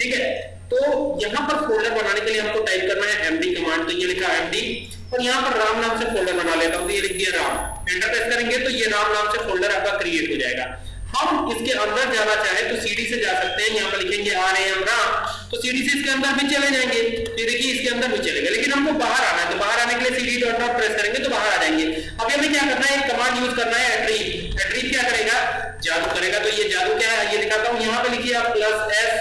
ठीक है? तो यहाँ पर फोल्डर बनाने के लिए हमको टाइप करना है एमडी कमांड तो ये लिखा एमडी और यहाँ पर राम नाम से फोल्डर बना लेता हूँ तो ये लिख दिया राम। एंटर प्रेस करेंगे तो ये राम नाम से फोल्डर आपका क्रिएट हो जाएगा। हम इसके अंदर जाना चाहे तो सीडी से जा सकते हैं। यहाँ पर लिखेंगे आर एम राम तो सीडी से इसके अंदर भी चले जाएँगे। तो देखिए, इसके अंदर भी चलेगा लेकिन हमको बाहर आना है तो बाहर आने के लिए सीडी डॉट डॉट प्रेस करेंगे तो बाहर आ जाएँगे। अब हमें क्या करना है? एक कमांड यूज़ करना है एट्रीव एट्रीव क्या करेगा? जादू करेगा। तो ये जादू क्या है? ये दिखाता हूँ। यहाँ पे लिखिए आप प्लस एस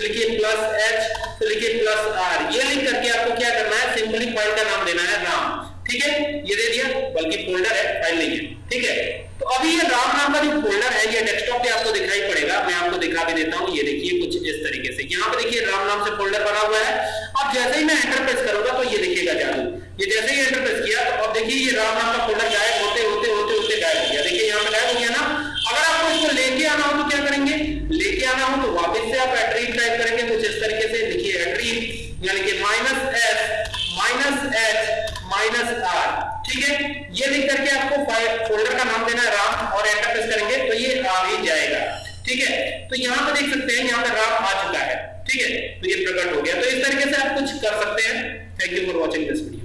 तो लिखिए प्लस एच तो लिखिए प्लस आर ये लिख करके आपको क्या करना है? सिंपली फ़ाइल का नाम देना है राम। ठीक है? ये दे दिया, बल्कि फोल्डर है फ़ाइल नहीं है। ठीक है? तो अभी ये राम नाम का जो फोल्डर है, ये डेस्कटॉप पे आपको दिखाई पड़ेगा। मैं आपको दिखा भी देता हूँ। ये देखिए कुछ इस तरीके से। यहाँ पे देखिए राम नाम से फोल्डर बना हुआ है। अब जैसे ही मैं एंटर प्रेस करूँगा तो ये दिखेगा जादू। ये जैसे ही एंटर प्रेस किया तो अब देखिए ये राम नाम का फोल्डर गायब होते कि minus S minus H minus R ठीक है? ये लिख करके आपको फ़ाइल फोल्डर का नाम देना है, राम और एंटर प्रेस करेंगे तो ये आ ही जाएगा, ठीक है? तो यहाँ पर देख सकते हैं, यहाँ पर राम आ चुका है, ठीक है? तो ये प्रकट हो गया। तो इस तरीके से आप कुछ कर सकते हैं। Thank you for watching this video